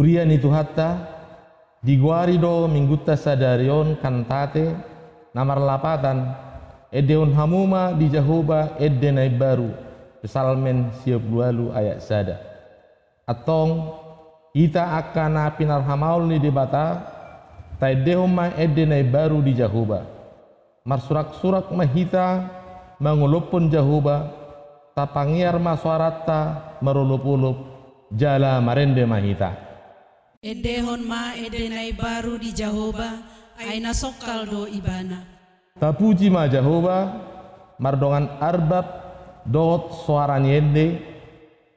Hurian itu hatta diguari do minggutta sadarion kantate namar lapatan edeon hamuma di jahoba edde baru pesalmen siap lualu ayat sada. Atong kita akan pinar hamaul ni debata tai dehoma edde baru di jahoba. Mar surak-surak mahita mangulupun jahoba tapangiar maswarata marulup-ulup jala marende mahita Edehon ma edenai baru di Jahoba, aina sokal do ibana. Tapuji ma Jahoba, mardongan arbab dot suara nyende,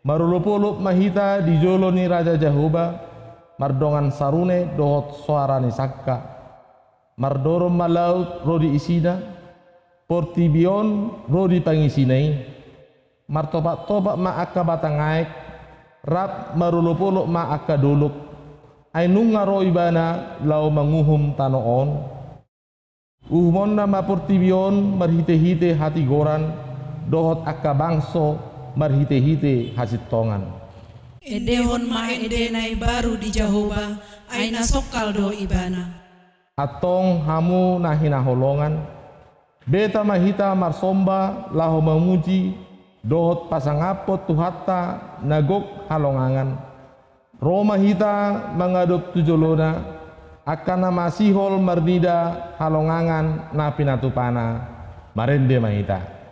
marulupulup mahita di joloni Raja Jahoba, mardongan sarune dot suara sakka, mardoro malaut rodi isina, portibion rodi pangisinai, martopak-topak ma akka batangaik, rap marulupulup ma akka duluk, ay nung ngaro ibana lau manguhum tanoon uhmon na mapurtibion marhite-hite hati goran. Dohot akka bangso marhite-hite hasitongan edehon ma edenai baru di Jahoba aina sokal do ibana atong hamu nahina holongan beta mahita marsomba laho memuji dohot pasangapot tuhata nagok halongangan Roma hita mengaduk tujolona akan nama sihol mernida halongangan na pinatupana marende mahita.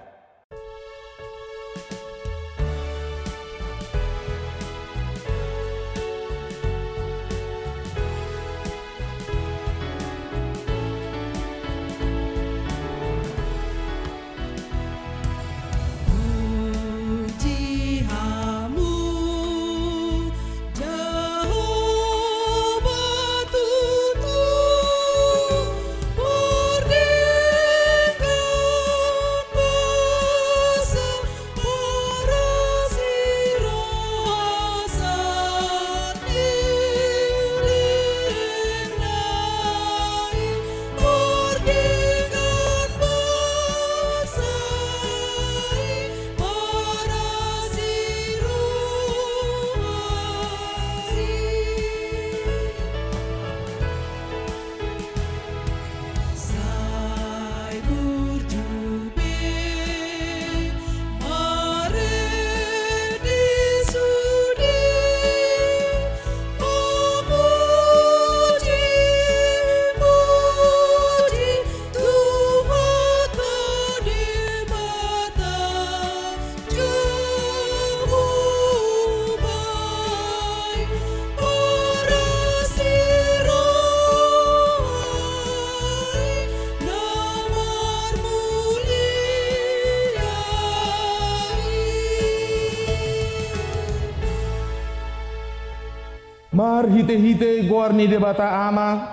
Mar hite-hite gorni debata ama,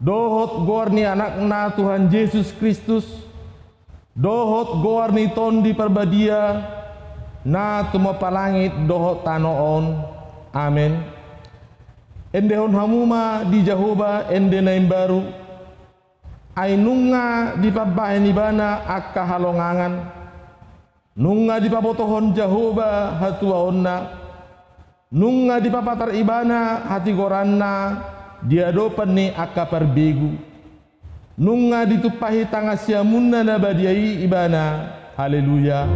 dohot gorni anak na Tuhan Yesus Kristus, dohot gorni ton di perbadia, na tumo palangit dohot tanoon. Amin. Endehon hamuma di Jahoba ende naim baru, ainunga di pabaen ibana akka halongangan, nunga di pabotohon Jahoba hatua onna, nunga di papatar ibana hati goranna dia dopan ni akka perbegu nunga ditupahi tanga siamunna nabadiai ibana. Haleluya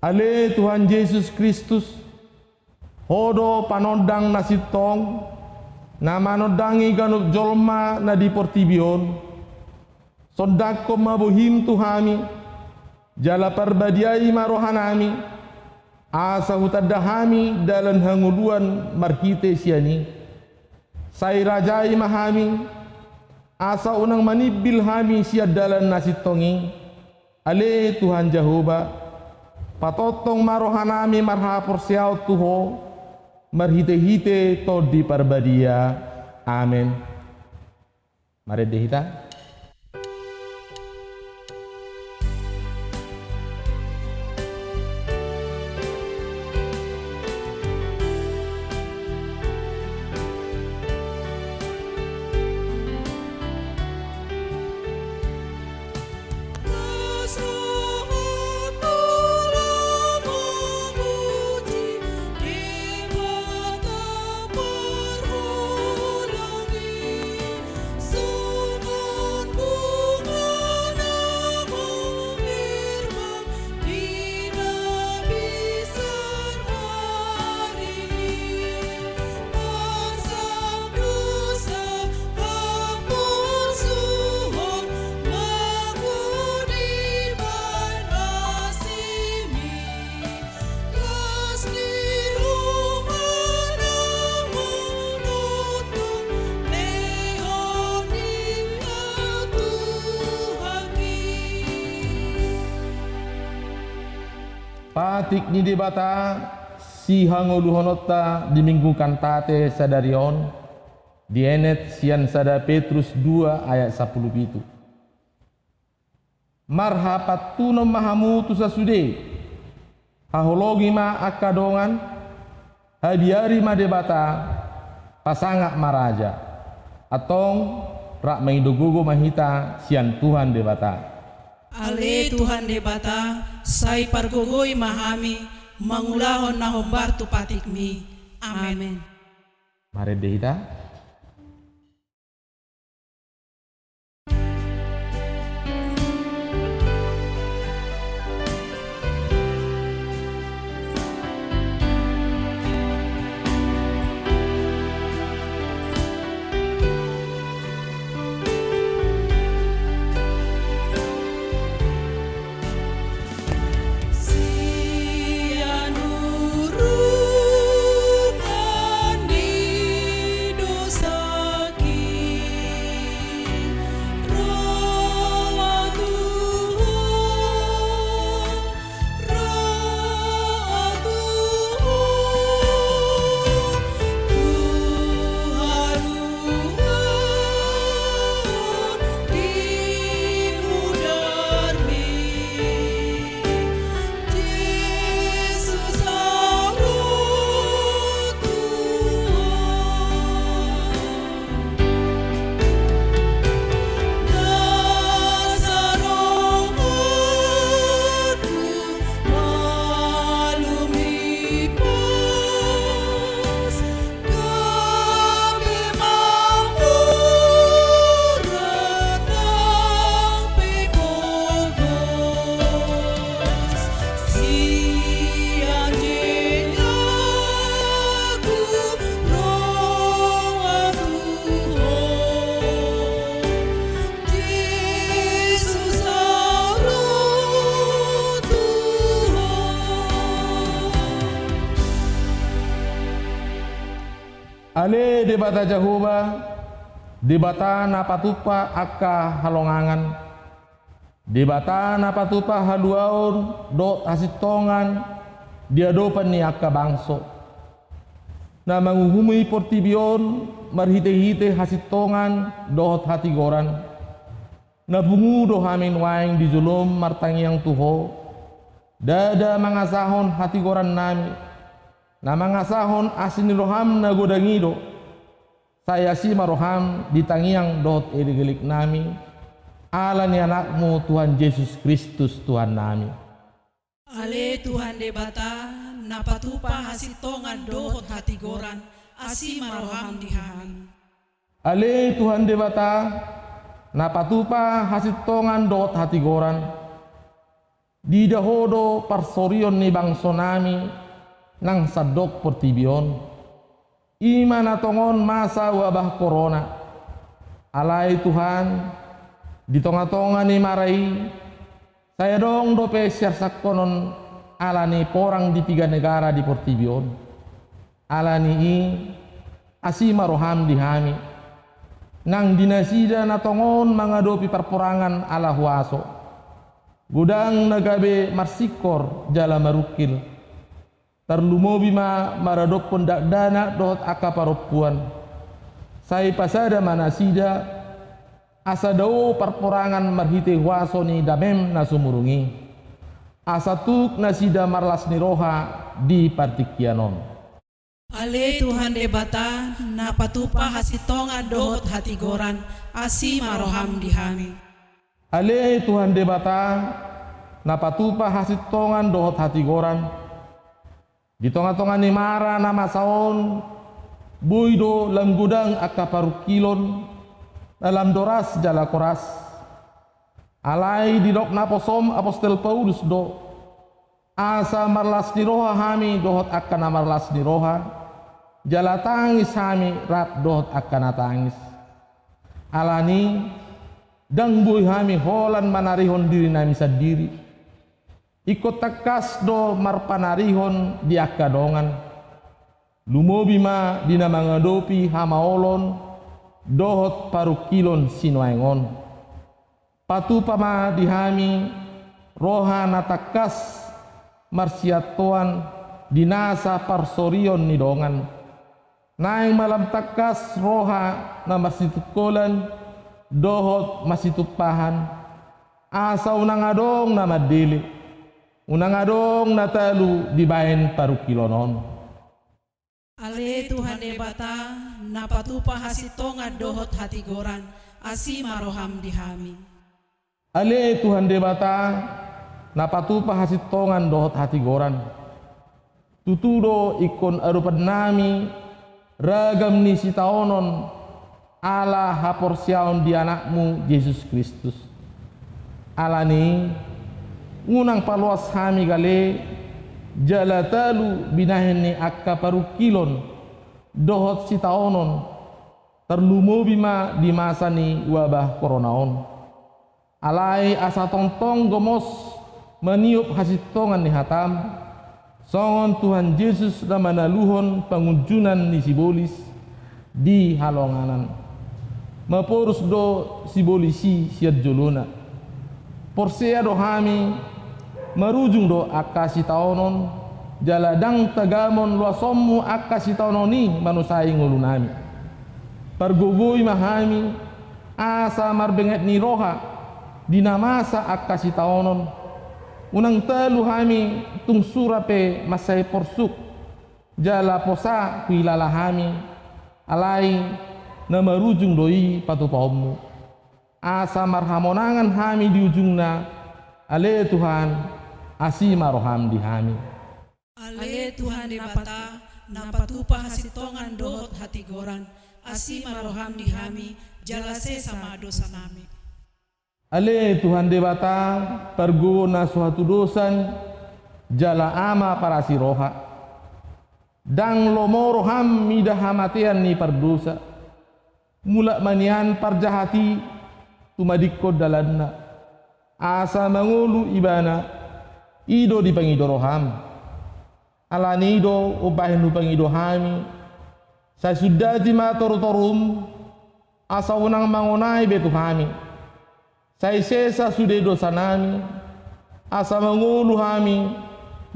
Ale Tuhan Yesus Kristus hodo panodang nasitong nama nodangi ganuk jolma na di portibion. Sodako mabuhim Tuhami jala perbadiai marohanami asa hutadahami dalam hanguluan marhite siani. Sai rajai mahami asa unang manibil hami siad dalam nasitongi ale Tuhan Jehovah patotong marohanami marhapur siau tuho marhite-hite to di parbadia. Amin. Mari dehita matik ni di bata si hangoluhonota di minggu kantate sadarion di enet sian sada Petrus 2 ayat 10 itu. Marhapat tuno mahamu tu sasude. Hahologi ma akadongan hadiari ma debata pasangak maraja. Atong rak maidogogo mahita sian Tuhan debata. Ale Tuhan debata, sai pargogoi mahami, mangulahon na hombar tu patikmi. Amen. Mari dehita. Sianurungan Ale debata Jehovah, debata napatupa akka halongangan, debata napatupa haluaon do asitongan dia dopan ni akka bangso. Na manguhumui portibion marhite-hite hasitongan dohot hati goran. Na bungu do hamin waing di julum martangiang tuho. Dada mangasahon hati goran nami na mga sahon asin ni roham na godangido saya si maroham di tangiang dot irigilik nami. Ala ni anakmu Tuhan Yesus Kristus Tuhan nami. Ale Tuhan debata napatupa hasitongan dohot hati goran. Asi maroham dihami. ale Tuhan debata napatupa hasitongan dot hati goran. Di dahodo parsorion ni bangso nami nang sadok portibion ima na tongon masa wabah corona. Alay Tuhan di tonga-tonga ni marai. Saya dong dope siarsak konon ala ni porang di tiga negara di portibion. Ala ni i asima roham di hami. Nang dinasida na tongon mangadopi perporangan ala huaso. Gudang nagabe marsikor jala marukil terlumobi ma maradok pendak dana dohot aka paropuan sai pasada manasida asa dao perporangan marhite wasoni damem nasumurungi. Asa tuk nasida marlas niroha di partikianon Ale Tuhan debata napatupa hasitongan dohot hati goran asi maroham dihami. ale Tuhan debata napatupa hasitongan dohot hati goran di tonga-tonga ni mara nama saon. Buido lam gudang aka parukilon dalam doras jala koras alai di dok naposom apostel Paulus do. Asa marlas ni roha hami dohot akan marlas ni roha. Jala tangis hami rap dohot akan tangis. Alani dang buih hami holan manarihon diri nami sadiri ikut takas do marpanarihon di akadongan lumobi ma dina mangadopi hamaolon dohot parukilon sinuaingon patu pama dihami roha natakas marsiatoan dinasa parsorion ni dongan naing malam takas roha na masitukolan dohot masitupahan. Asa unang adong na madili unang adong na talu dibain paru kilonon Ale Tuhan debata napatupa hasitonga dohot hati goran asi maroham dihami. Ale Tuhan debata napatupa hasitongan dohot hati goran. Tutudo ikon arupan nami ragam ni sitaonon ala haporsiaon di anakmu Yesus Kristus. Alani ngunang paluas hami gale jalatalu binaheni akka paru kilon dohot sitaonon terlumo bima di masa ni wabah koronaon. Alai asa tongtong gomos meniup hasitongan ni hatam. Songon Tuhan Yesus na manaluhon pangunjunan ni sibolis di halonganan. Mapurus do sibolisi siat jolona porsea do hami marujung do akasi taonon jaladang tagamon luasommu akasi taononi manusai ngulunami pargogoi mahami asa marbenget ni roha dinamasa akasi taonon. Unang telu hami tung surape masai porsuk jala posa kuilala hami alai na marujung doi patupaumu asa marhamonangan hami di ujungna ale Tuhan asima roham dihami. Ale Tuhan debata napatupa hasitongan dohot hati goran asima roham dihami jalase sama dosa nami. Ale Tuhan debata pergo na suatu dosan jala ama para si roha dang lomo roham midah hamatian ni perdosa mulak manian parjahati tumadikko dalanna. Asa mangulu ibana. Ido di pangido roham. Alani ido ubahin du pangido hami. Sa sudah ma toru torum asa unang mangonai betu hami. Sai sesa sude do sanami asa mangulu hami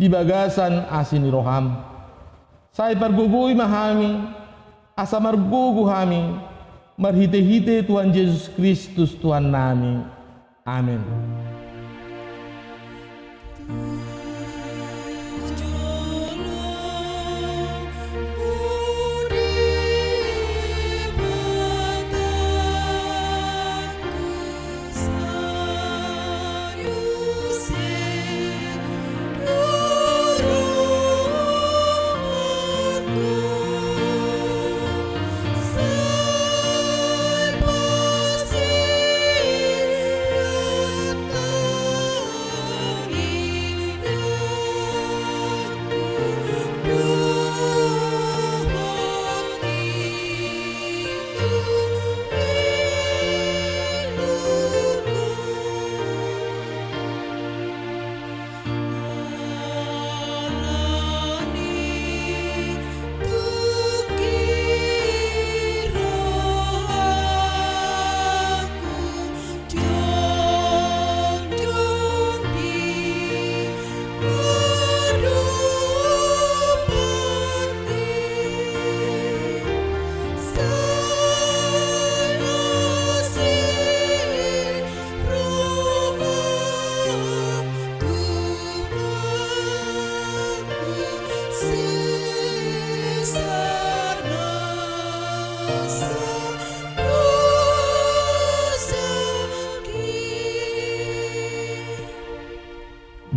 di bagasan asini roham. Sai pergugui mahami asa margugu hami marhite-hite Tuhan Yesus Kristus Tuhan nami. Amin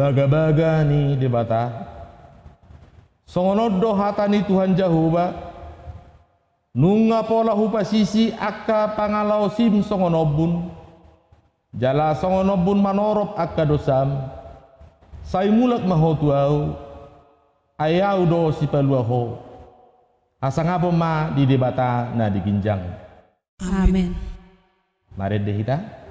baga-baga ni debata songonodo hatani Tuhan Jahuba nunga pola hupa sisi akka pangalau sim songonobun jala songonobun manorop akka dosam. Sai mulak mahotuau ayau do si paluaho asang apa ma di debata na diginjang amin. Mari deh kita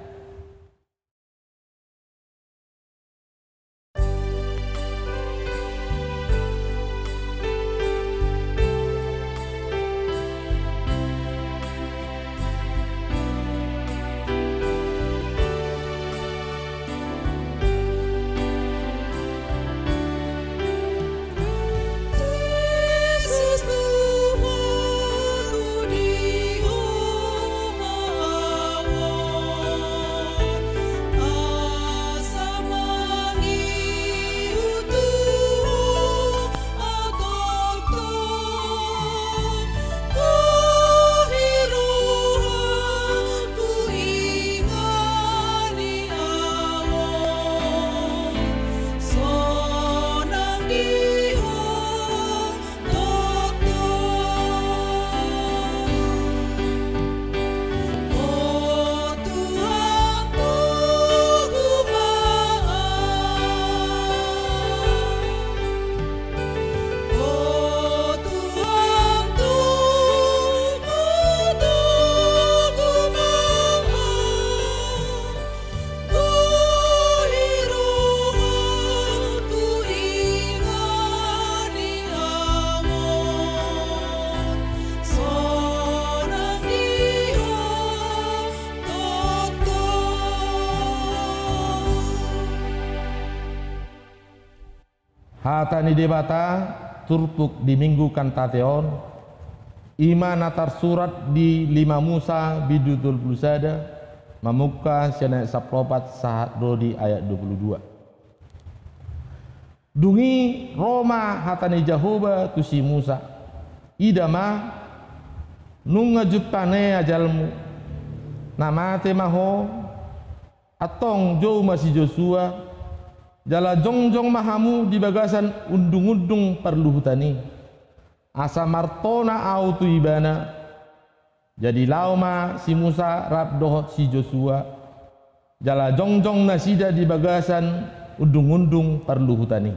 hata ni debata turpuk di minggu kantateon ima natar surat di lima Musa bidudul blusada mamuka sianak saplopat sahat dodi ayat 22 dungi Roma hatani Jahoba tusi Musa. Idama nunga jupane ajalmu. Namate maho atong jo masih Joshua jala jongjong mahamu di bagasan undung-undung perlu hutani. Asa martona autu ibana jadi lauma si Musa rap dohot si Joshua. Jala jongjong nasida di bagasan undung-undung perlu hutani.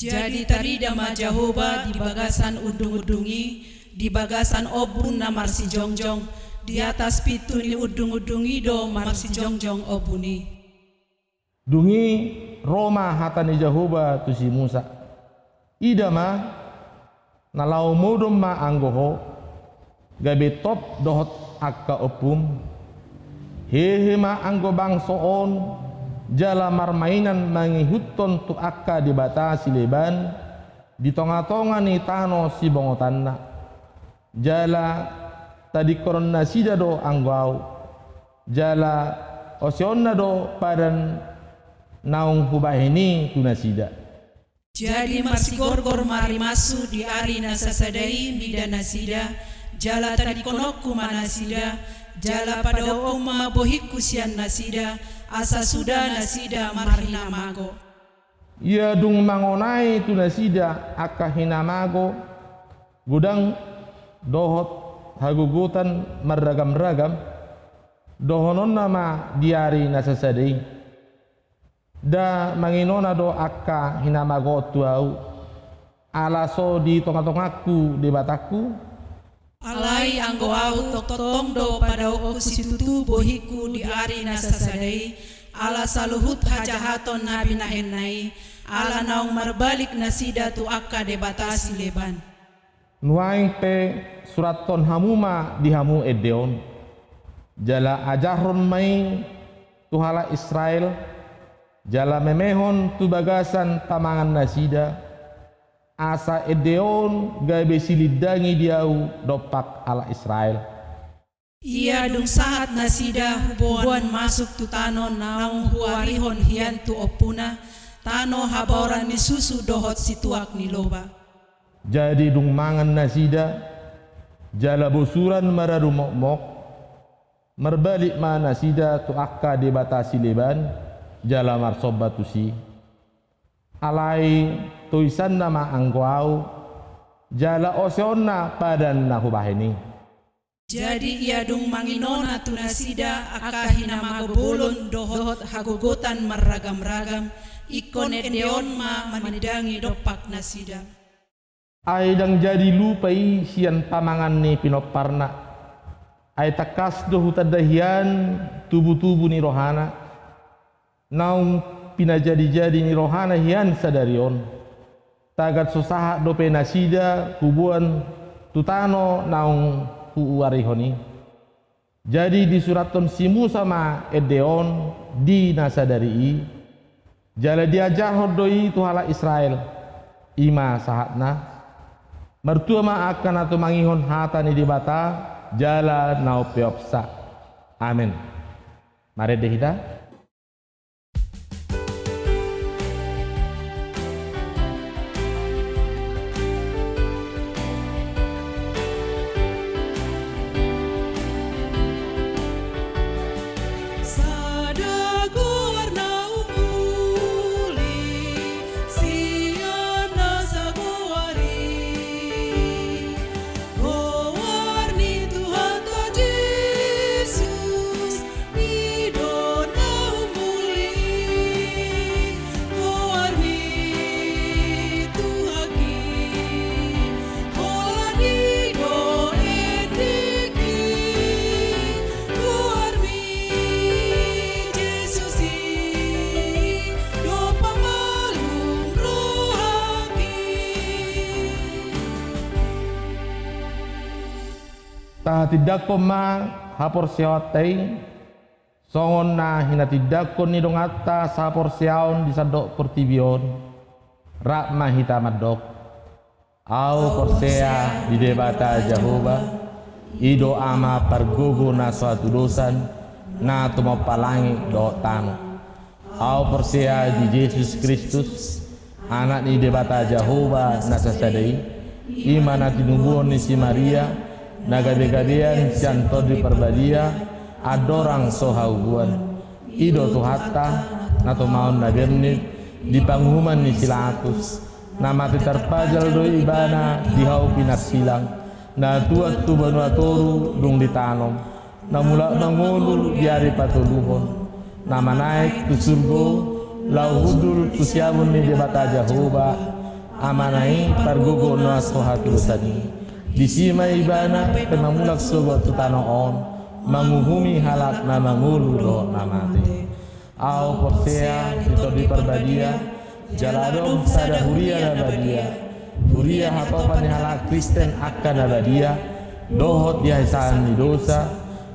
Jadi tadi dama Jahoba di bagasan undung-undungi di bagasan obun namar si jongjong di atas pitu ni undung-undungi do mar si jongjong obuni dungi Roma hatani Jahoba tu si Musa. Ida ma nalau modom ma anggoho gabe top dohot akka opum hehe ma anggo bangsoon jala marmainan mangihuton tu akka dibatasi leban di tonga-tonga ni tano si bongotanna jala tadi koron nasida do anggau jala osionna do padan naung hubahini tunasida jadi masih gorgor mari masu di ari nasasadai mida nasida jala tadi konokku manasida jala pada oma bohikku sian nasida asa sudah nasida marhina mago. Ia dung mangonai tu nasida akahina mago. Gudang dohot hagugutan meragam-ragam. Dohonon nama diari nasasadai da manginona do akka hinamagotu au. Ala so di tonga-tongaku di bataku. Alai anggo au totong do pada oku situtu bohiku di ari nasasadai ala saluhut hajahaton nabi nahenai. Ala naung marbalik nasida tu akka de batasi leban. Nuaing pe surat ton hamuma di hamu edeon. Jala ajaron mai tuhala Israel jala memehon tu bagasan tamangan nasida. Asa edeon gabe silidangi diau dopak ala Israel. Ia dung saat nasida hubuan masuk tu tano naung huarihon hian tu opuna. Tano haboran ni susu dohot situak ni loba. Jadi dung mangan nasida jala bosuran maradu mok mok merbalik ma nasida tu akka dibatasi leban jala marsobatusi alai tuisan nama angkuau jala oseonna padan nahubahini jadi ia dung manginona tunasida akahina magobulon dohot hagogotan maragam-ragam ikon edeon ma manidangi dopak nasida ay dang jadi lupai sian pamangan ni pinoparna ay takas do hutadahian tubuh-tubuh ni rohana naung pina jadi-jadi ni rohana hian sadarion. Tagat susah dope nasida kubuan tutano naung huwarihoni jadi di suraton simu sama edeon di nasadari jala diajar hodoi tuhala Israel. Ima sahatna. Mertua ma akan atau mangihon hata ni dibata jala nau peopsa amin mari deh kita tidak ma hapor siawatay songon na hina tidak ko ni dong atta sa hapor siaon di sadok pertibion. Rak mahita madok au porsea di debata Jehovah ido ama pargogo na suatu dosan. Na tumo palangi do tano au porsea di Yesus Kristus. Anak di debata Jehovah na sasadai imana tinubuon ni si Maria na gade-gadean canto di perbadia adorang sohauguan ido tuhatta na tumaon na gemnit di panghuman ni Silatus. Na mati terpajal do ibana di hau pinas silang na tuat tu banua toru dung ditanom na mula mangulu di hari patuluhon na manaik tu surgo lau hudul tu siamun ni di bata Jehovah amanai pargogo no asohatul tadi di sima ibana pemamulak sogo tu tanong on. Manguhumi halak na mangulu do na mati au portea itu di perbadia. Jaladom sada huria na badia. Huria hatopan hala Kristen akan na badia. Dohot di di dosa.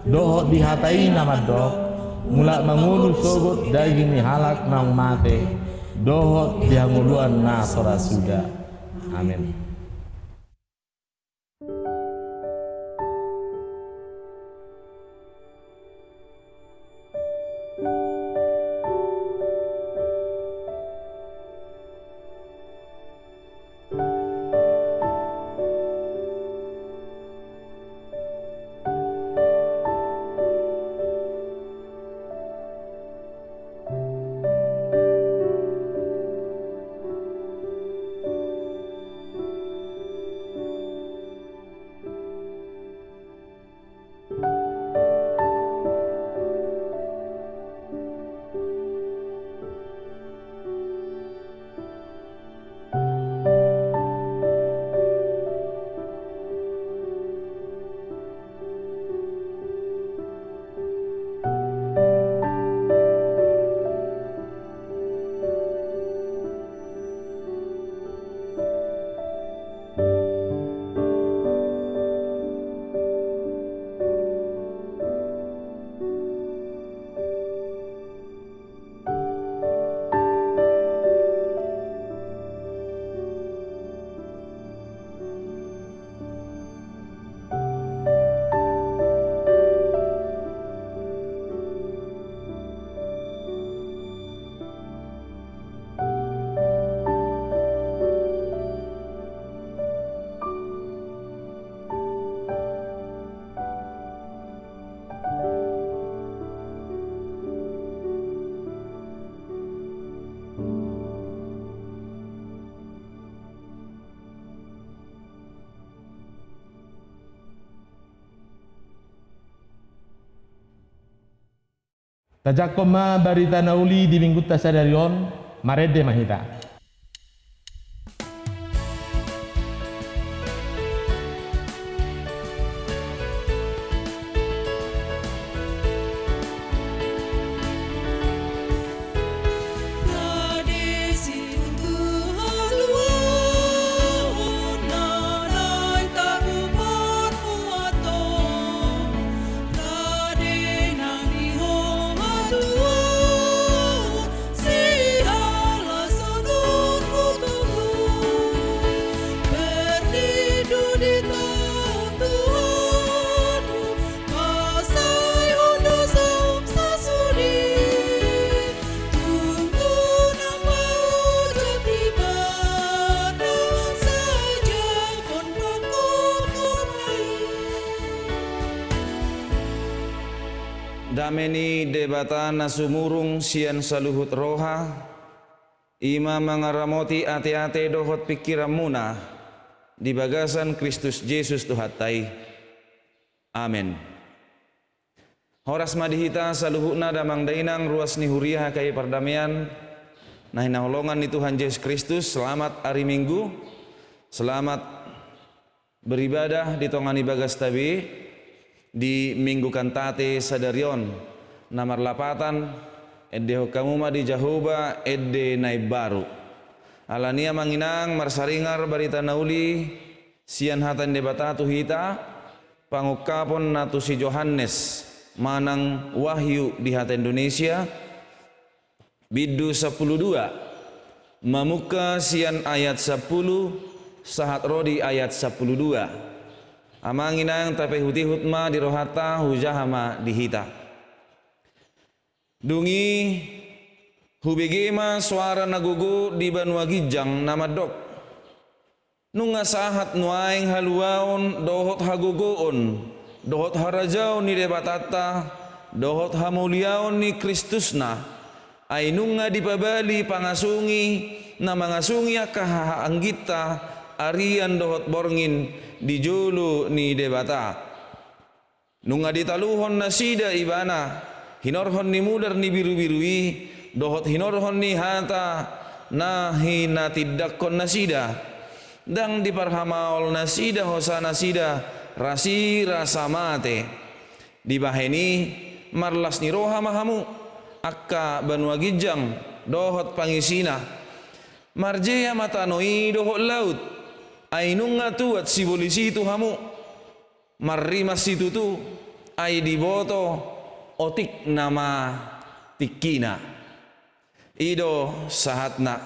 Dohot di hatai nama dok mulak mangulu sogot daging halak nang mate dohot di hanguluan na sudah amin Tajakoma barita nauli di minggu tasadarion marede mahita. Dameni debata nasumurung sian saluhut roha. Ima mengaramoti ate-ate dohot pikiran muna. Di bagasan Kristus Yesus Tuhatai. Amin. Horas madihita saluhutna damang dainang ruas ni huriah kai perdamaian Nah holongan ni Tuhan Yesus Kristus selamat hari Minggu. Selamat beribadah di tongani bagas tabi di minggu kantate sadarion namar lapatan edde hokamuma di jahoba edde naib baru. Alania manginang marsaringar barita nauli sian hatan debatatu hita pangukapon natu si Johannes manang wahyu di hata Indonesia. Bidu 12 Mamuka sian ayat 10 sahat rodi ayat 12 Amanginang tapi huti hutma di rohata hujahama dihita Dungi hubigema suara nagugu di banua gijang nama dok. Nunga sahat nuaing haluaon dohot hagugoon dohot harajau ni debatata dohot hamuliaon ni Kristusna. Ay nunga dipabali pangasungi na mangasungi akaha anggita arian dohot borngin di julu ni debata nunga ditaluhon nasida ibana. Hinorhon ni mudar ni biru-birui. Dohot hinorhon ni hata. Hina tidakkon nasida. Dang diparhamaol nasida hosa nasida. Rasi rasa mate. Di baheni marlas ni roha mahamu. Akka banua gijang dohot pangisina. Marjea matanoi dohot laut ainunga tuat si bolisi tu hamu. Marimas situ tu ai diboto otik nama tikina. Ido sahatna.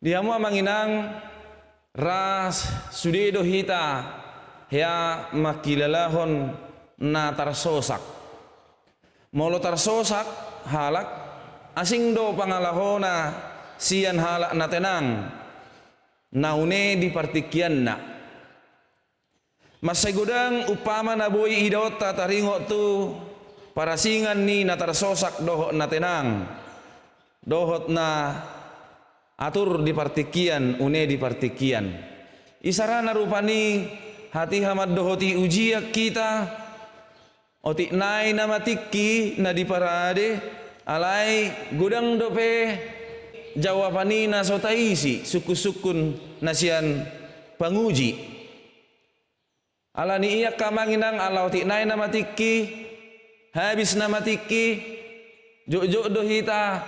Diamu amanginang ras sudedo hita ya makilalahon na tarsosak. Molo tarsosak halak asing do pangalahona sian halak na tenang naune di partikian na Masay gudang upama na boy idot tataringo tu para singan ni natarsosak dohot na tenang. Dohot na atur di partikian une di partikian. Isarana rupani hati hamad dohoti ujiak kita oti nai nama tikki na di parade alai gudang dope jawabani na sotaisi suku-sukun nasian panguji alani iya kamanginang ala oti nai nama tikki habis nama tikki jok-jok dohita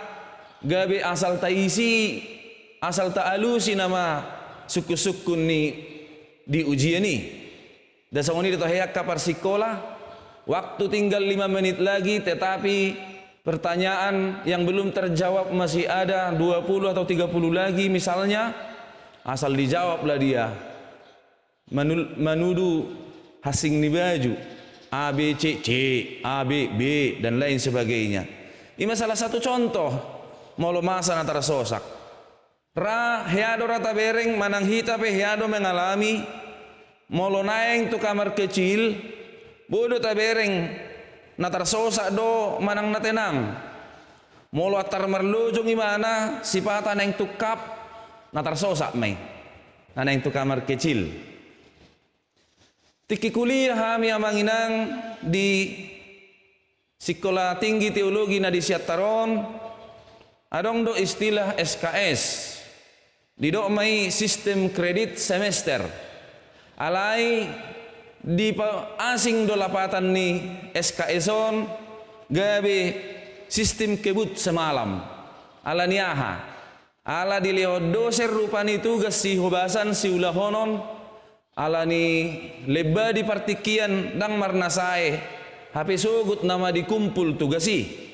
gabe asal taisi asal ta'alusi nama suku-sukun ni di ujian ini dan ini ditohayak kapar sekolah waktu tinggal lima menit lagi tetapi pertanyaan yang belum terjawab masih ada 20 atau 30 lagi misalnya asal dijawablah dia. Menuduh hasing ni baju A, B, C, C, A, B, B dan lain sebagainya. Ini salah satu contoh molo masa antara sosak. Ra heado rata bereng manang hita pe heado mengalami. Molo naeng tu kamar kecil bodo tabereng na tarsosa do manang na tenang molo atar merlujung imana sipata neng tukap na tarsosa may na neng tu kamar kecil. Tiki kuliah kami amanginang di sekolah tinggi teologi na di Siataron adong do istilah SKS di do may sistem kredit semester. Alai di asing dolapatan ni SKSon gabe sistem kebut semalam. Ala niaha. Ala dilihat doser rupani tugas si hobasan si ulahonon ala ni leba di partikian dang marnasae hape sugut nama dikumpul tugasi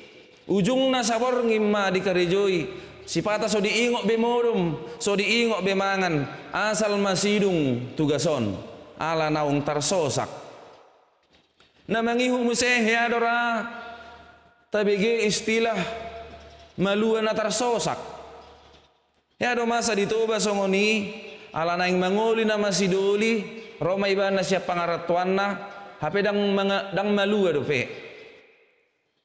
ujung na sabor ngimma di karejoi. Sipata so diingok bemodum, so diingok bemangan, asal masidung tugason, ala naung tarsosak. Na mangihu museh ya dora, tabige istilah malua na tarsosak. Ya do masa ditoba songoni, ala naing mangoli na masidoli, Roma ibana siya pangaratuan na, hape dang, mga, dang malua do pe.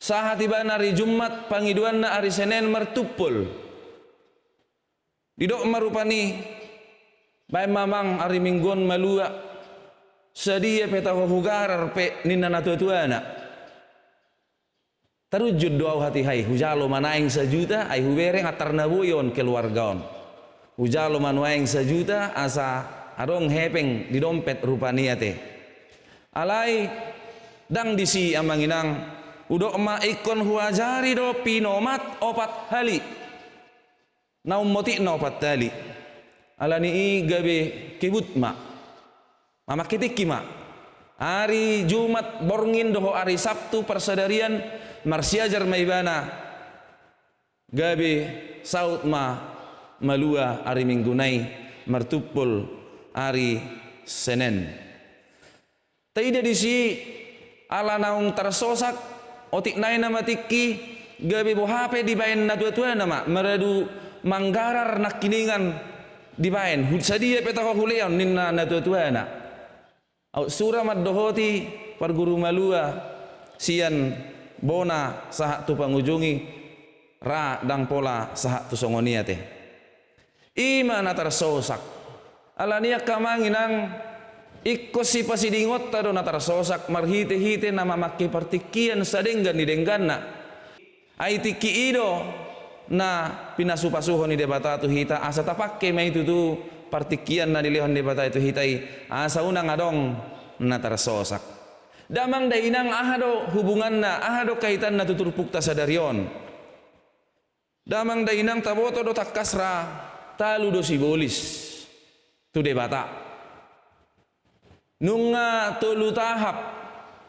Sahat ibana ari Jumat, pangiduan na ari Senin mertupul. Didok marupani Bay mamang ari minggon malua Sadia peta hugarar pe nina natuatuana Terujud doa hati hai. Hujalo manaing sejuta Ay hubereng atar nabuyon keluargaon Hujalo manuaing sejuta Asa adong hepeng di dompet rupaniate Alai Dang disi amanginang Udok ma ikon huajari do pinomat opat hali. Naum moti no patali alani i gabe kibut ma mama kitiki ma hari Jumat borngin doho hari Sabtu persadarian marsiajar maibana gabe saut ma malua hari minggu nai mertupul hari Senin. Tidak di si ala naung tersosak otik nai nama tiki gabi bohape di bayan na tua tua nama meradu manggarar nak kiningan di bayan sadia peta ko huleon ninna na tua tua na au sura mad dohoti par guru malua sian bona sahat tu pangujungi ra dang pola sahat tu songonia teh ima na tersosak alania kamanginang Ikko si pasidingot tado na sosak marhite-hite na mamaki partikian sa denggan ni denggan na. Ay tiki ido na pinasupasuho ni debata tu hita asa tapakke may itu tu partikian na dilihon debata itu hitai. Asa unang adong na sosak. Damang dainang ahado hubungan na ahado kaitan na tuturpukta sa darion. Damang dainang taboto do takkasra talu do sibolis tu debata nunga tolu tahap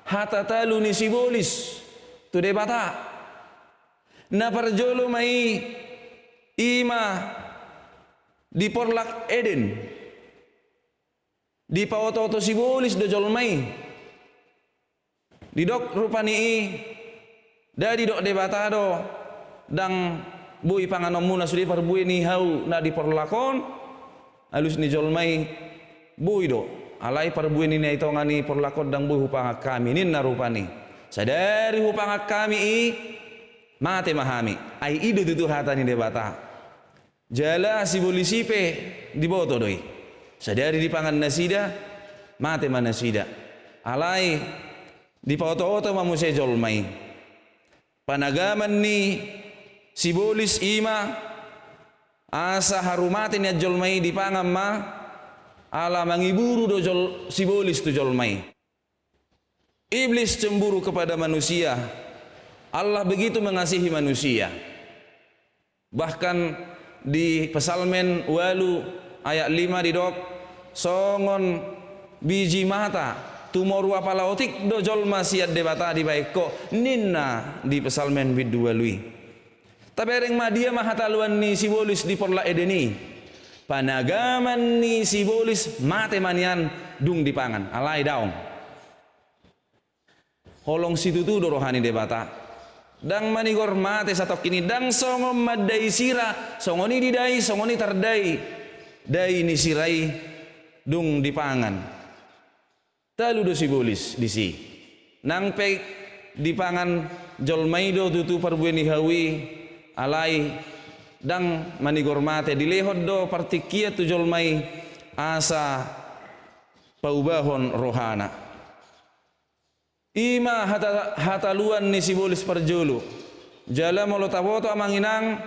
hata talu ni sibolis tu debata na parjolo mai ima di porlak eden. Di pawoto sibolis do jolmai. Di dok rupani dari dok debata do dang bui panganom muna sudi parbui ni hau na di porlakon. Alus ni jolmai bui do. Alai parbuin ini itu ngani perlakon dang bu hupang kami. Ini narupani sadari hupang kami i. Mate mahami. Ai idu tutu hatani debata jala si bolisipe di boto doi. Sadari di pangan nasida mate manasida alai di pauto-auto mamuse jolmai panagaman ni sibolis ima asa harumati ni jolmai di pangam ma ala mangiburu dojol sibolis tu jolmai iblis cemburu kepada manusia. Allah begitu mengasihi manusia. Bahkan di pesalmen walu ayat 5 di dok songon biji mata tumor apala otik dojol masiat debata di baiko ninna di pesalmen bidu walui. Tabereng madia mahataluan ni sibolis di porla edeni panagaman ni sibolis mate manian dung di pangan alai daong. Holong situ tu rohani debata dang manigor mate satu kini dang songom madai sira. Songoni didai songoni tardai dai ni sirai dung di pangan talu do sibolis di si. Nang pe di pangan jolmaido tutu perbueni hawi. Alai dang manigormate dilehod do partikia tujol mai. Asa paubahon rohana ima hata hataluan ni sibolis parjulu jala molo taboto amanginang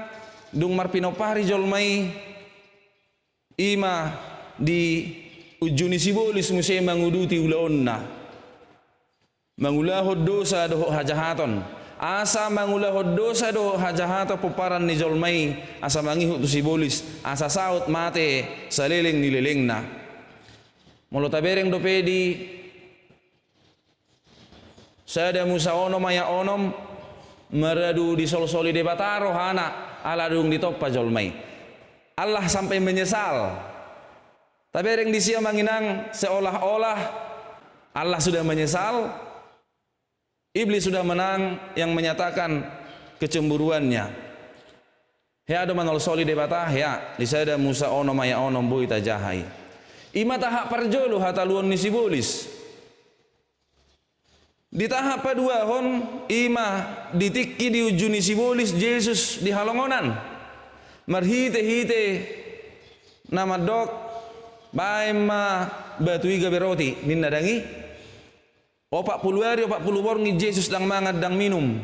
dung marpinopari jolmai. Ima di ujuni sibolis musai manguduti ulaonna mangulahod dosa doho hajahaton. Asa mangulah dosa do hajahato puparan ni jolmai. Asa mangihu tu sibolis asa saut mate saliling nililingna mulo tabereng do pedi sada musa onom maya onom meradu di sol-soli de bataro hana ala dung di toppa jolmai Allah sampai menyesal tabereng di sia manginang seolah-olah Allah sudah menyesal Iblis sudah menang yang menyatakan kecemburuannya. Ya ada manol soli debata ya disada Musa ono maya ono bui tajahai. Ima tahap parjolo hataluan nisibolis. Di tahap kedua hon ima ditikki di ujuni sibolis Yesus di halongonan. Marhite hite nama dok baima batu iga beroti ninna dangi opak puluh hari opak puluh borngi Yesus dang mangat dang minum.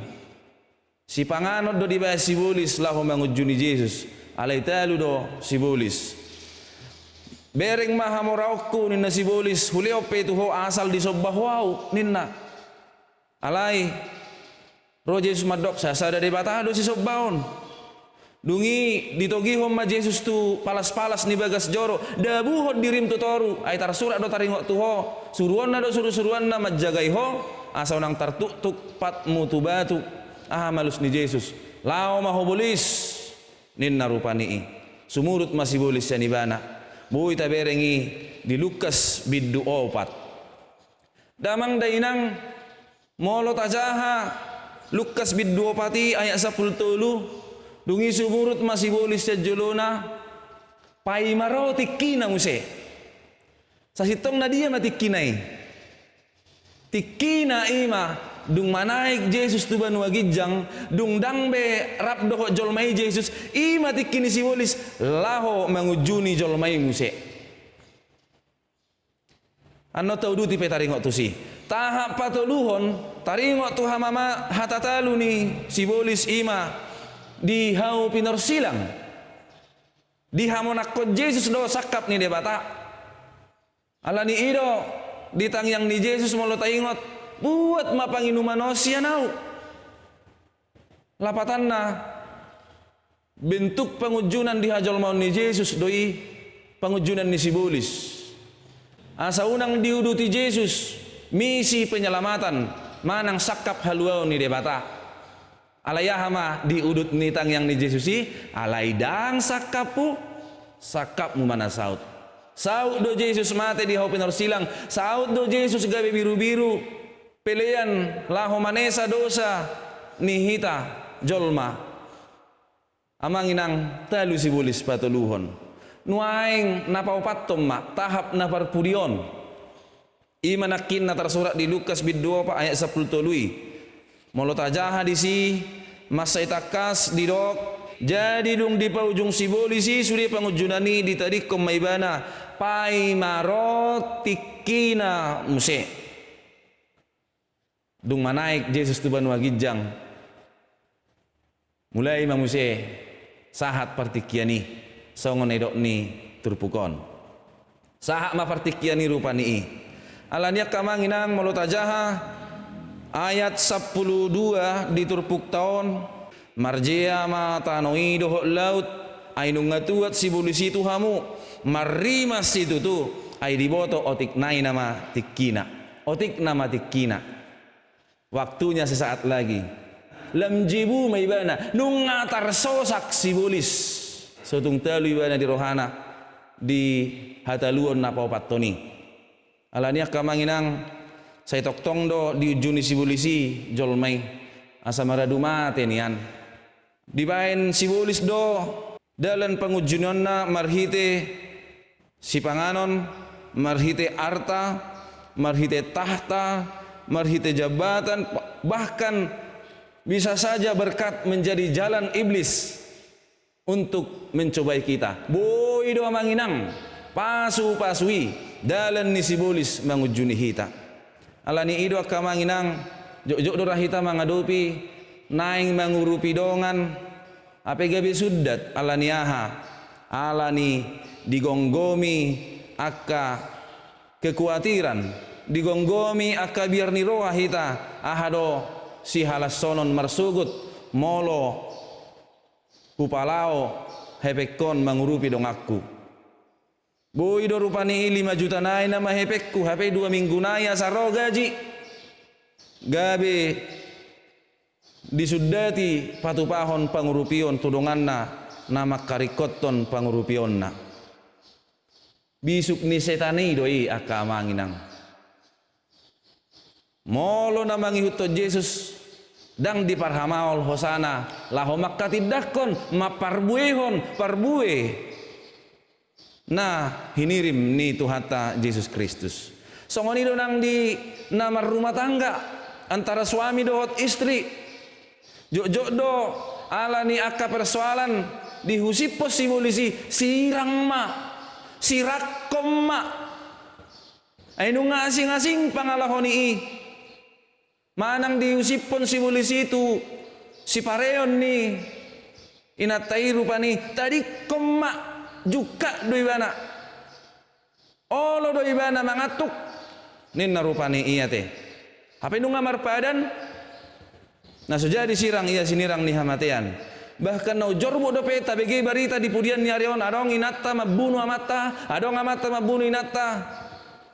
Si panganot do dibaya sibulis lahu mangujuni Yesus alai talu do sibulis bereng maha moraukku ninna sibulis huli ope tu ho asal di sobbah wau ninna alai. Roh Yesus madok sasa dari batado si sobbaon Dungi ditogi homma Jesus tu palas-palas ni bagas joro dabuhon dirim tu toru. Ay tar surat do taringo tu ho. Suruan do suru-suruan na majagai ho. Asa nang tartuk pat mutu batu. Ah malus ni Jesus lao maho bolis. Ninna rupani i. Sumurut masih boleh sanibana bui taberengi di Lukas biddu opat. Damang dainang molo tajaha Lukas biddu opati ayat sapul tolu dungi sumurut masih boleh sejolona pai maro tikina muse. Sasitong na dia matikinai tikina ima. Dung manaik Jesus tu banu agijang. Dung dangbe rap doho jolmai Jesus. Imati kini si wolis laho mengujuni jolmai muse. Anno tau duti pe taringo tu si tahap patoluhon taringo tu hamama hatatalu ni si wolis ima di hau pinor silang. Di hamonakko Jesus do sakap ni debata ala ni ido di tangyang ni Jesus molo taingot buat mapanginu manusia nau. Lapatanna bentuk pengujunan di hajal maun ni Yesus doi pengujunan ni sibulis asa unang diuduti Yesus misi penyelamatan. Manang sakap haluau ni debata. Alayahama diudut ni tang yang ni Yesus si alaidang sakapu sakap mu mana saut. Saut do Yesus mate di hopin silang saut do Yesus gabe biru-biru. Pilihan laho manesa dosa nihita jolma. Amanginang talu sibulis patuluhon nuaing napaupatom ma tahap na parpurion imanakin na tersurat di Lukas bid 2 pa ayat 10 tului molotajaha di si masa itakas di dok jadi dung di paujung sibolisi suri pangujunani di tadi kemaibana pai marotikina musik dung manaik Jesus tu banu agijang. Mulai mamuse sahat partikiani songon edok ni turpukon. Sahat ma partikiani rupani alania kamanginang molotajaha ayat 12 di turpuk tahun marjea ma tanoi dohok laut. Ainu ngatuat si bulisi tu hamu marima situ tu ai diboto otik nai nama tikina. Otik nama tikina. Waktunya sesaat lagi. Lamjibu maibana. Nungatar sosak sibulis. Sotung telu ibana di rohana. Di hataluon napa patoni. Alania kamanginang saya toktong do di ujuni sibulisi jolmai asamara dumate nian. Dibain sibulis do dalam pengujunanna marhite si panganon marhite arta marhite tahta marhite jabatan bahkan bisa saja berkat menjadi jalan iblis untuk mencobai kita. Boy doa manginang pasu pasui dalan ni sibulis mangujuni hita. Alani ido kamanginang jok-jok do rahita mangadopi naing mangurupi dongan. Apa gabi suddat alani aha. Alani digonggomi akka kekhawatiran digonggomi akabir ni roha hita. Ahado si halasonon marsugut molo kupalao hepekon mengurupi dong aku Boy do rupani lima juta nai nama hepekku. Hape dua minggu nai asaro gaji. Gabe disudati patupahon pangurupion tudonganna nama karikoton pangurupionna bisuk ni setani doi akamanginang molo na mangihuto Jesus dang di parhamaol hosana. Laho makkatidakon maparbuehon parbue nah hinirim ni tuhata Yesus Kristus. Songonido nang di namar rumah tangga antara suami dohot istri. Jok-jok do ala ni akka persoalan dihusipos si polisi sirang ma sirakom ma. Ay nung ngasing-ngasing pangalahoni i. Manang diusipon si mulis itu si pareon ni. Inatai rupa ni tadi koma juga doi bana olo doi bana mangatuk. Ninna rupani iya teh apa nu ngamar padan nah sudah disirang iya sinirang ni hamatian bahkan no jorbo do peta bagi barita di pudian ni arion adong inata mabunu amata adong amata mabunu inata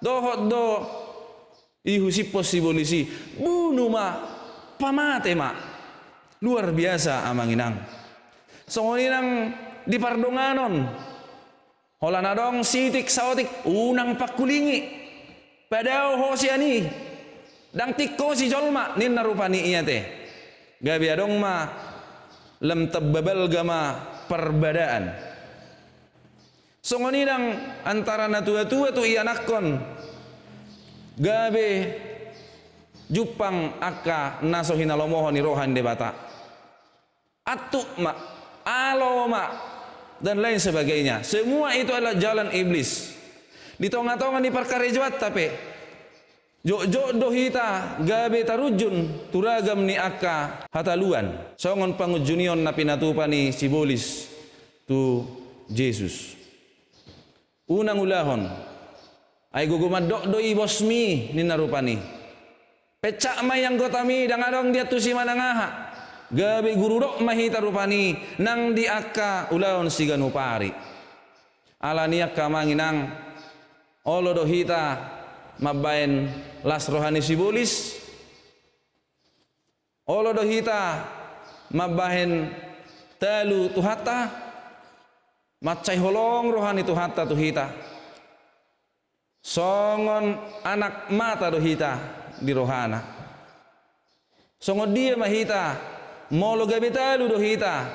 dohot do Ihu si posibolisi bunuh ma pamate ma. Luar biasa amang inang songoninang di pardonganon hola nadong sitik saotik unang pakulingi padao ho siani dang tikko si jolma nin narupani iya teh. Gabi adong ma lem tebbabal gama perbedaan. Songoni dang antara natua-tua tu iya nakon. Gabe jupang akka nasohina lomoho ni rohan debata. Atuk ma alo ma dan lain sebagainya. Semua itu adalah jalan iblis. Di tonga-tonga ni perkara jawat tapi Jok-jok dohita gabe tarujun turagam ni akka hataluan. Songon pangujunion na pinatupa ni sibolis tu Jesus. Unang ulahon. Ay gugumadok doi bosmi ni narupani. Pecak mayang gotami dangadong dia tu si manangaha gabe gurudok mahita rupani nang di akka ulahon siganupari alani akka manginang olo dohita mabain las rohani sibulis olo dohita mabahin telu tuhata macai holong rohani tuhata tuhita songon anak mata dohita di rohana. Songon dia mahita molo gabi telu dohita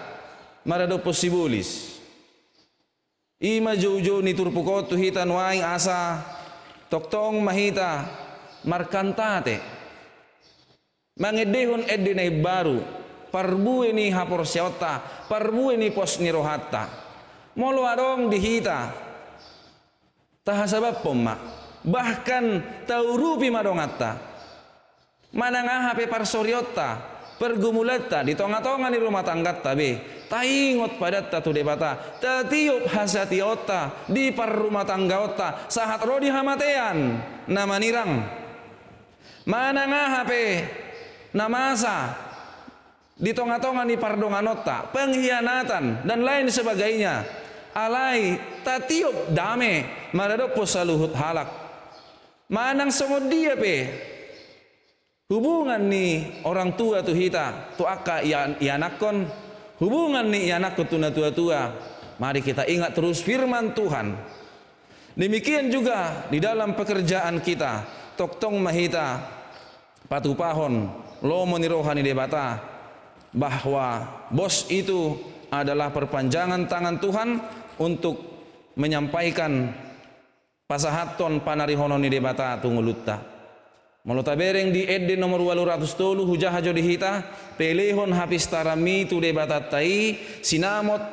marado posibulis. Ima jauh-jauh ni turpukot tuhita nuaing asa. Toktong mahita. Markantate. Mangedehon edine baru. Parbu ini hapor siota. Parbu ini pos nirohatta molo adong dihita taha sabab pomma. Bahkan taurupi madongatta. Manang hape parsoriota pergumulata di tonga-tonga ni rumah tangga tabe taingot padat tatu debata. Tatiup hasati otta di par rumah tangga otta. Sahat rodi hamatean nama nirang. Mana ngahape namasa di tonga-tonga ni pardongan otta pengkhianatan dan lain sebagainya. Alai tatiup dame maradopo saluhut halak. Manang songod dia pe hubungan ni orang tua tu hita tu akka ianakon hubungan nih anak ketuna tua-tua. Mari kita ingat terus firman Tuhan. Demikian juga di dalam pekerjaan kita. Toktong mahita patupahon lomo rohani debata bahwa bos itu adalah perpanjangan tangan Tuhan untuk menyampaikan pasahaton panarihononi debata tungulutta Malota bereng di edde nomor walu ratus tolu hujah hajo dihita pelehon habis tarami tu debatatai sinamot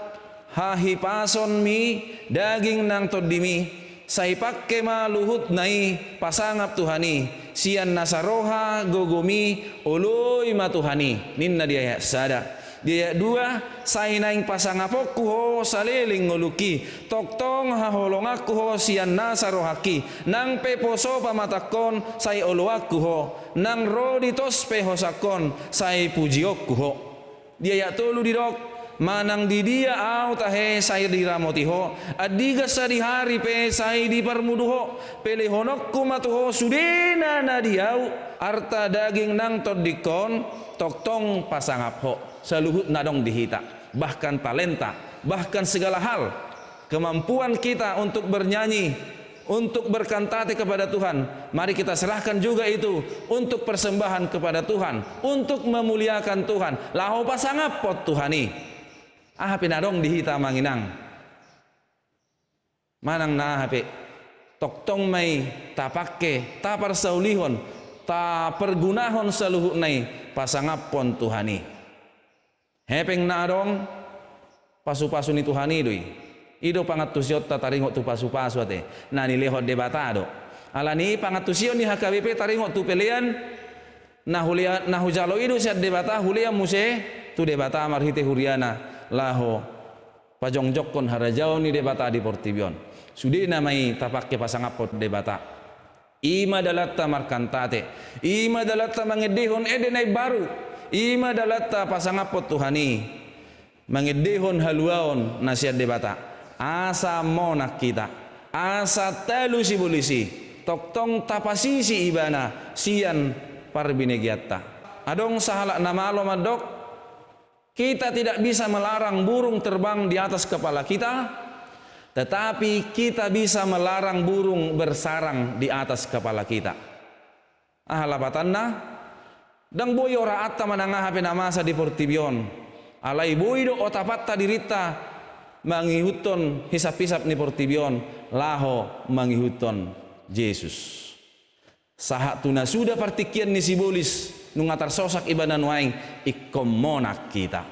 hahi pason mi daging nang todimi sai pakke luhut nai pasangap tuhani sian nasaroha gogomi oloi matuhani ninna dia sada dia dua sai naing pasang apokku ho saleling ngoluki. Toktong aku ho sian nasa rohaki nang peposo pamatakon sai oloaku ho. Nang rodi tos pehosakon sai pujiokku ho. Dia ya tolu dirok manang di dia au tahe sai diramotiho adiga sa di hari pe sai di parmuduho pelehonokku matuho sudena na diau arta daging nang todikon toktong pasangapho seluhut nadong dihita bahkan talenta bahkan segala hal. Kemampuan kita untuk bernyanyi untuk berkantate kepada Tuhan. Mari kita serahkan juga itu untuk persembahan kepada Tuhan untuk memuliakan Tuhan. Lahu pasangap pot Tuhani ah pinadong dihita manginang. Manang na hape toktong may tapake tapar saulihon ta pergunahon pasangap pon Tuhani Hepeng nadong pasu-pasu ni Tuhan idui. Ido pangatusiot tataringot tu pasu-pasu ate. Nani lehot debatado. Alani pangatusiot ni HKBP taringot tu pelian na hulia na hujalo ido siat debata hulia muse tu debata marhite huriana laho pajongjok kon harajau ni debata di Portibion. Sudi namai tapakke pasangapot debata. Ima dalatta markantate. Ima dalatta mangedihon edenai baru ima dalatta pasangapot tuhani. Mangidehon haluaon nasihat debata asa monak kita. Asa telu si polisi toktong tapasisi ibana. Sian parbinegiatta. Adong sahala nama lo madok. Kita tidak bisa melarang burung terbang di atas kepala kita, tetapi kita bisa melarang burung bersarang di atas kepala kita. Ah labatanna dang boy ora atta mananga hape namasa di portibion. Alai boy do otapatta dirita mangihuton hisap-hisap ni portibion. Laho mangihuton Yesus. Sahat tuna sudah partikian ni sibolis nungatar sosak ibanan waing ikon monak kita.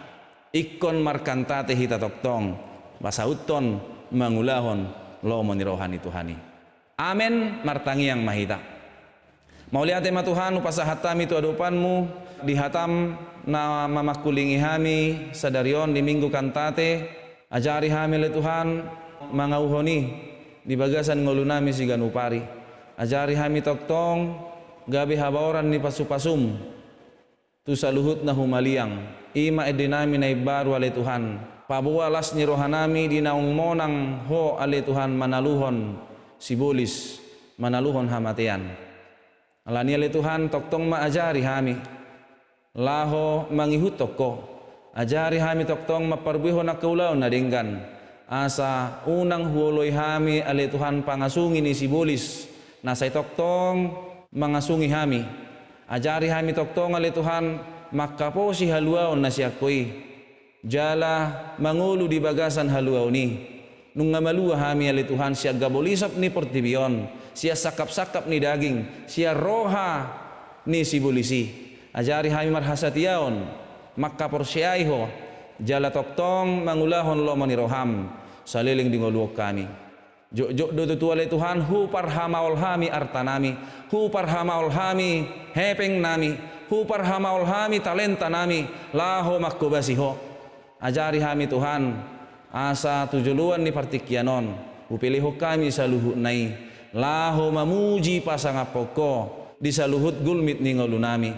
Ikon markantate hita toktong basauton mangulahon lo menirohani Tuhani. Amin martangi yang mahita mau lihat tema Tuhan upasa hatam itu adupanmu di hatam na mamakulingi hami sadarion di minggu kantate ajari hami le Tuhan mangauhoni di bagasan ngolunami sigan upari ajari hami toktong gabi habaoran ni pasupasum. Tu saluhut na humaliang ima edinami na ibaru ale Tuhan. Pabualas ni rohanami di naung monang ho ale Tuhan manaluhon sibulis manaluhon hamatian alani ale Tuhan toktong maajari hami. Laho mangihut toko. Ajari hami toktong maparbiho na kaulaw na dinggan. Asa unang huoloy hami ale Tuhan pangasungi ni sibulis nasay toktong mangasungi hami. Ajari hami toktong ali Tuhan makapo si haluaon na siya koy jala mangulu di bagasan haluaw ni. Nung ngamaluwa hami ali Tuhan siya gabolisap ni portibion siya sakap-sakap ni daging. Siya roha ni sibulisi ajari hami marhasatiyaon makapor ho. Jala toktong mangulahon lo roham. Saliling dingoluok kami. Jok jok do tutuale Tuhan hu parhamaul hami artanami hu parhamaul hami hepeng nami. Hu parhamaul hami talenta nami. Laho makkobasiho ajari hami Tuhan asa tujuluan ni partikianon upiliho kami saluhut nai laho mamuji pasangapoko di saluhut gulmit ni ngolunami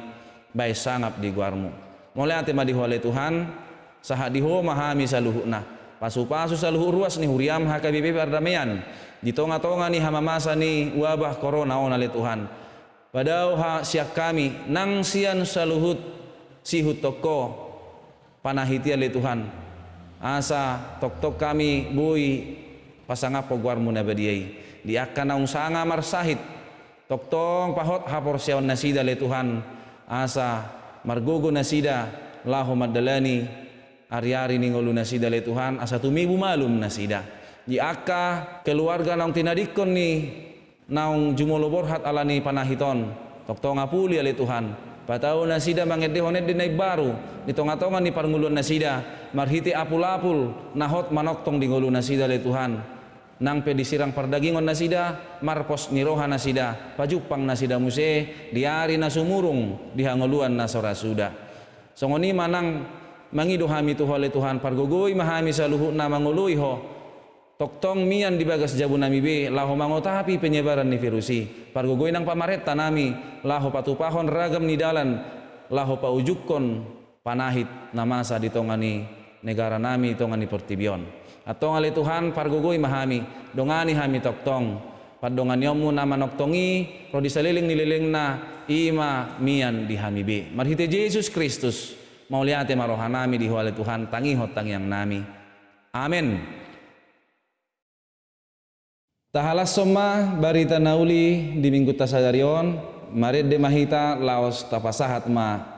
bay sangap di guarmu mulai ate madihole Tuhan sahadiho mahami saluhut na pasu-pasu saluhu ruas ni huriam hakabibi perdamaian. Di tonga-tonga ni hamamasa ni wabah corona on ali Tuhan. Padau ha siak kami nang sian saluhut sihut toko panahiti ali Tuhan. Asa tok-tok kami bui pasangapo guarmu nabadiai di akan naung sanga marsahit tok-tong pahot hapor siawan nasida ali Tuhan. Asa margogo nasida lahu madalani. Ari-ari ningolu nasida le Tuhan asa tumibu malum nasida. Di aka keluarga naung tinadikon ni naung jumolo borhat alani panahiton. Tok tonga puli ale Tuhan. Patau nasida mangedde honet di naik baru. Di tonga-tonga ni parngulun nasida. Marhiti apul-apul nahot manoktong di ngulu nasida le Tuhan nang pe disirang perdagingon nasida marpos niroha nasida pajupang nasida muse diari nasumurung dihangoluan nasora suda. Songoni manang mangido hami tu hole Tuhan pargogoy mahami sa luhut na manguluy ho toktong mian di bagas jabu nami be laho mangotapi penyebaran ni virusi. Pargogoy nang pamaretta nami laho patupahon ragam ni dalan laho paujukon panahit namasa di tongani negara nami tongani portibion atong ali Tuhan pargogoy mahami. Dongani hami toktong. Padongan yomu nama noktongi ro disaliling nililing na ima mian di hami be marhite Yesus Kristus mauliate marohanami di huale Tuhan tangi hotang yang nami. Amin tahalas soma barita nauli di minggu tasadarion marid de mahita laos tapasahat ma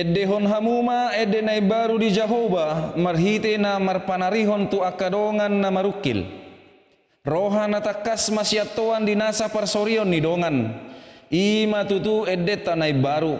Edehon hamuma ede nai baru di Jahoba marhite na marpanarihon tu akadongan na marukil. Roha na takas di nasa parsorion ni dongan. Ima tutu ede tanai baru.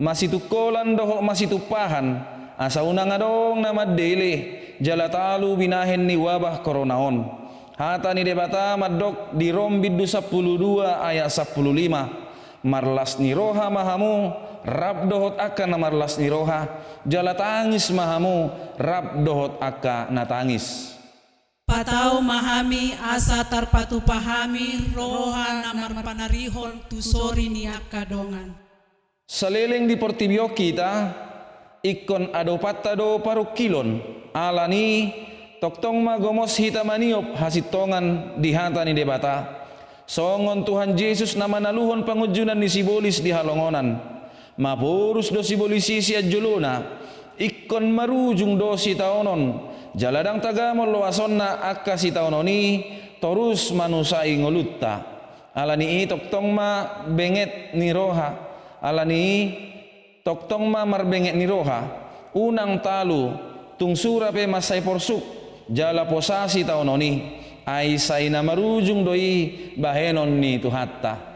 Masih tukolan doho masih tupahan. Asa unang adong na madele. Jalatalu binahen ni wabah koronaon. Hata ni debata madok di rom biddu 12 ayat 15. Marlas ni roha mahamu rab dohot aka na marlas ni roha jala tangis mahamu rab dohot aka na tangis Patau mahami asa tarpatu pahami roha namar panarihon tusori ni akadongan. Saleleng di portibio kita ikon ado patado parukilon alani toktong magomos hita maniop hasitongan di hata ni debata. Songon Tuhan Yesus nama naluhon pangujunan ni sibolis di halongonan mapurus dosi bolisi si juluna. Ikon marujung dosi taonon. Jaladang tagamol lo asonna akka si taononi torus manusai ngolutta. Alani toktong ma benget ni roha. Alani toktong ma marbenget ni roha. Unang talu tungsura pe masai porsuk. Jala posasi taononi. Ai saina marujung doi bahenon ni tuhatta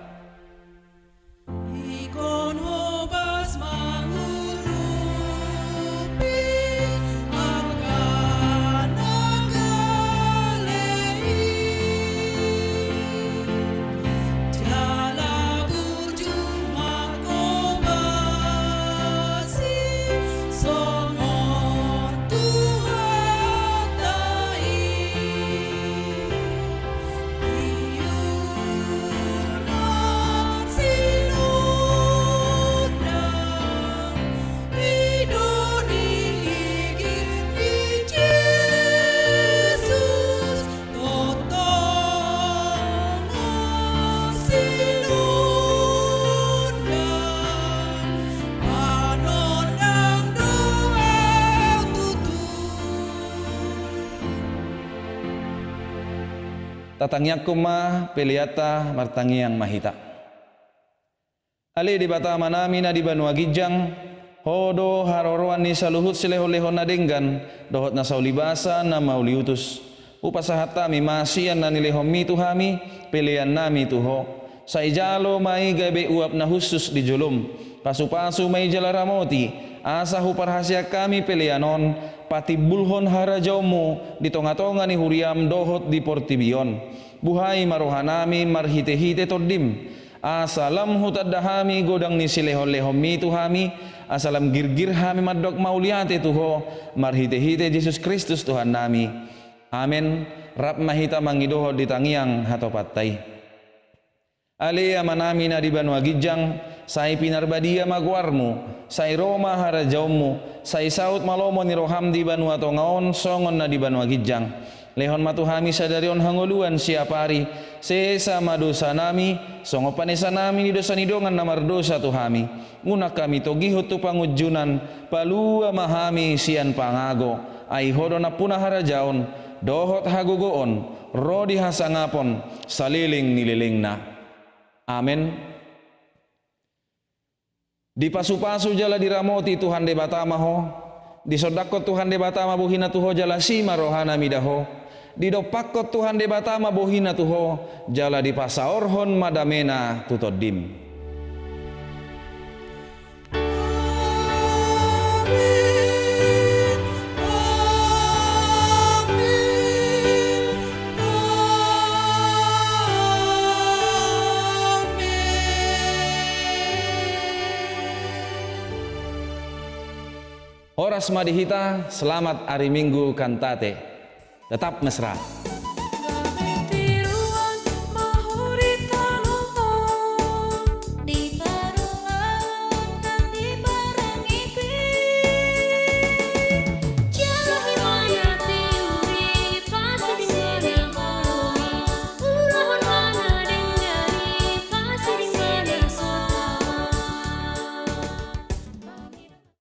tatangnya kuma peliata martangiang mahita. Ali di bata manami na di banua gijang hodo haroroan ni saluhut sileho-leho na denggan dohot na saulibasa na mauliutus upasahata mi masian na nilehom mi tuhami pilihan nami tuho. Sa ijalo mai gabe uap na husus di julum. Pasu-pasu mai jalaramoti asa huparhasia kami pilihanon pati bulhon harajaumu di tonga-tonga ni huriam dohot di portibion. Buhai marohanami marhite-hite todim asalam hutadahami godang ni silehon-lehon mi tuhami. Asalam girgir hami madok mauliate tuho marhite-hite Yesus Kristus Tuhan nami. Amin rap mahita mangidoho di tangiang hatopatai. Alea manami na di Banua Gijang, sai pinarbadia magwarmu, sai Roma harajaumu, sai saut malomo ni roham di Banua Tongaon, songon na di Banua Gijang. Lehon matuhami sadarion hanguluan siapari, sesa madosa nami, songo panesa nami ni dosa nidongan namar dosa tuhami. Nguna kami togihut tu pangujunan, palua mahami sian pangago, ai hodo na punah harajaon, dohot hagugoon, rodi hasangapon, saliling nililing na. Amin. Di pasu-pasu jala diramoti Tuhan de batama ho. Di sodakot Tuhan de batama buhina tuho jala sima rohana midaho. Di dopakot Tuhan de batama buhina tuho jala di pasaorhon madamena tutodim. Horas Madihita, selamat hari Minggu kantate. Tetap mesra.